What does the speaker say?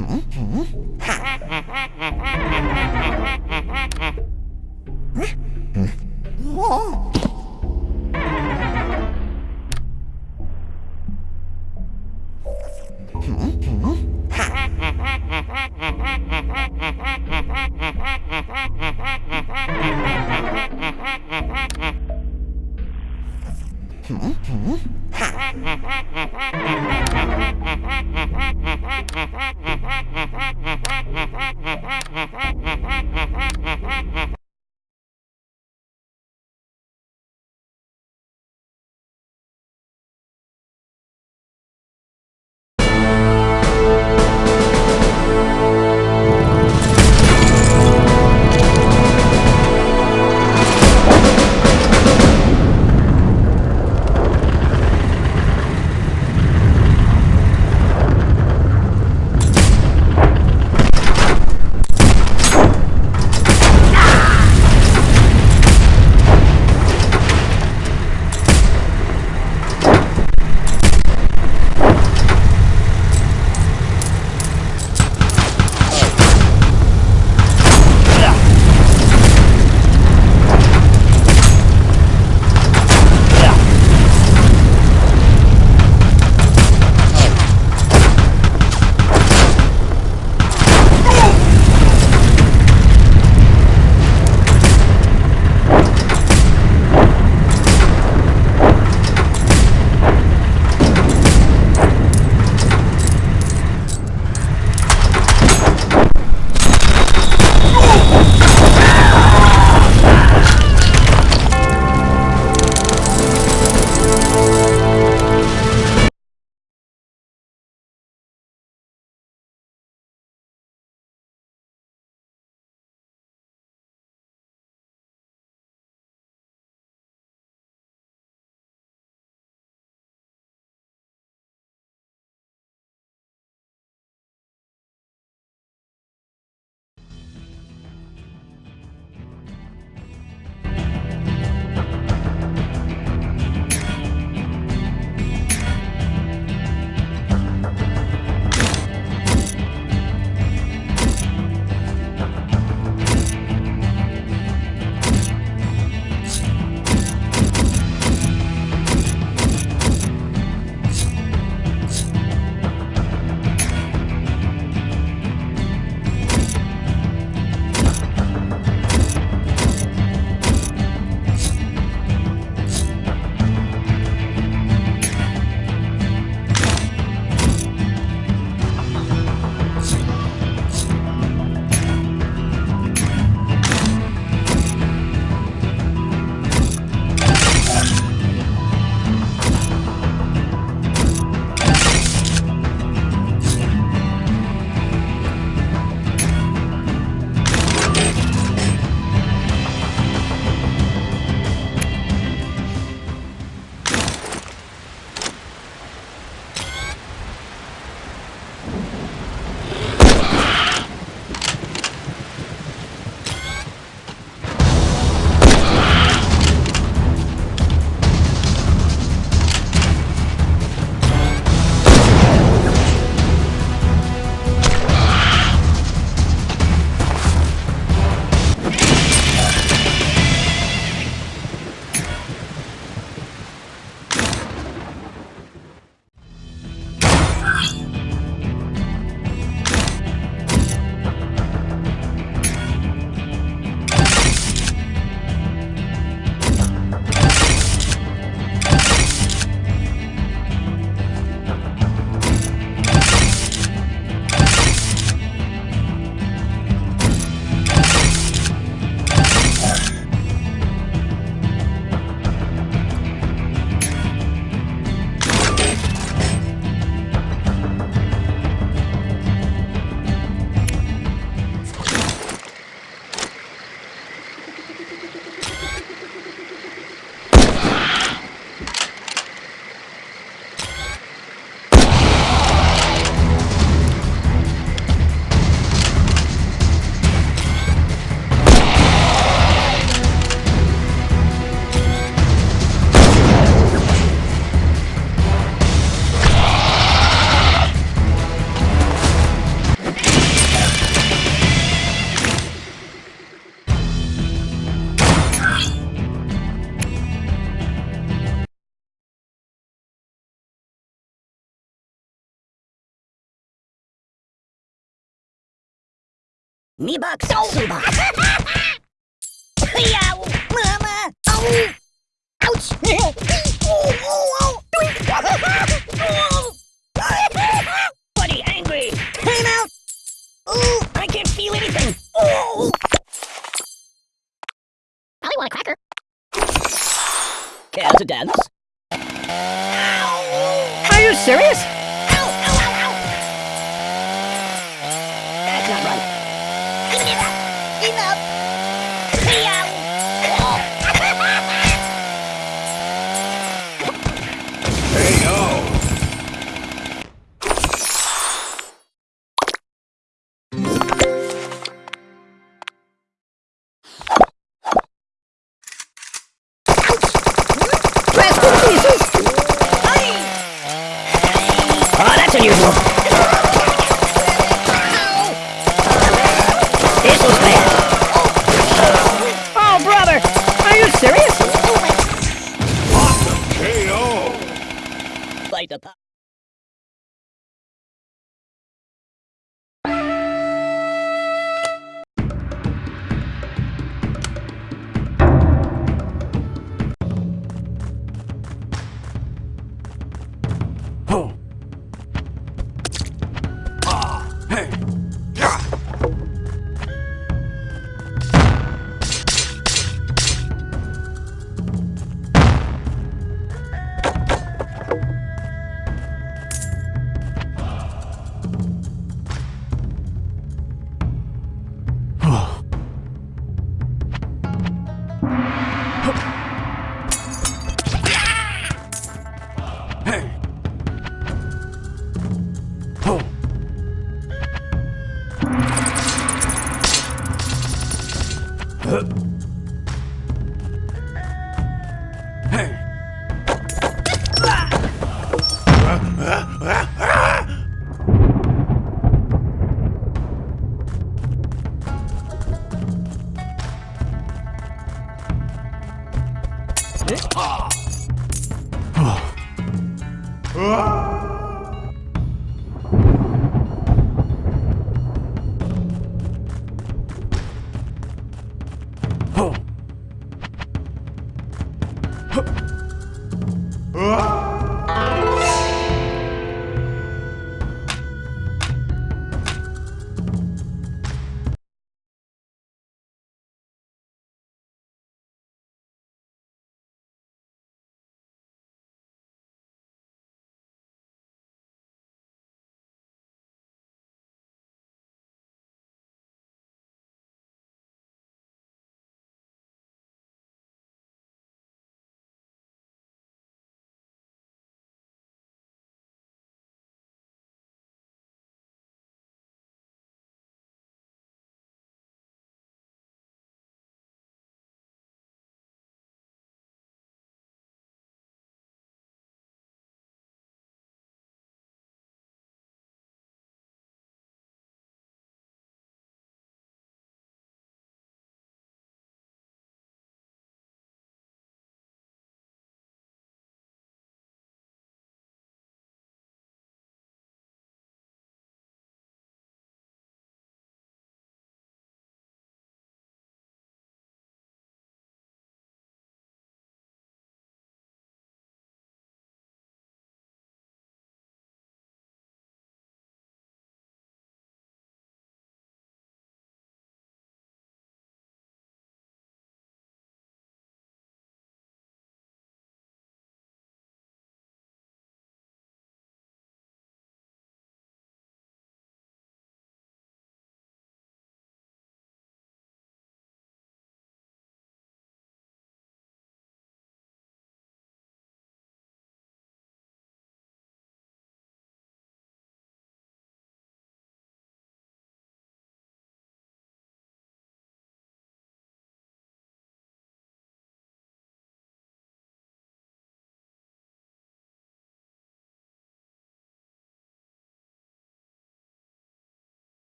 Ah! はあ? Me box Suba. Yow! Mama! Ow! Ouch! Oh, oh, oh! Oh! Buddy, angry! Time out! Ooh, I can't feel anything! Oh! Probably want a cracker. Care to dance? Are you serious?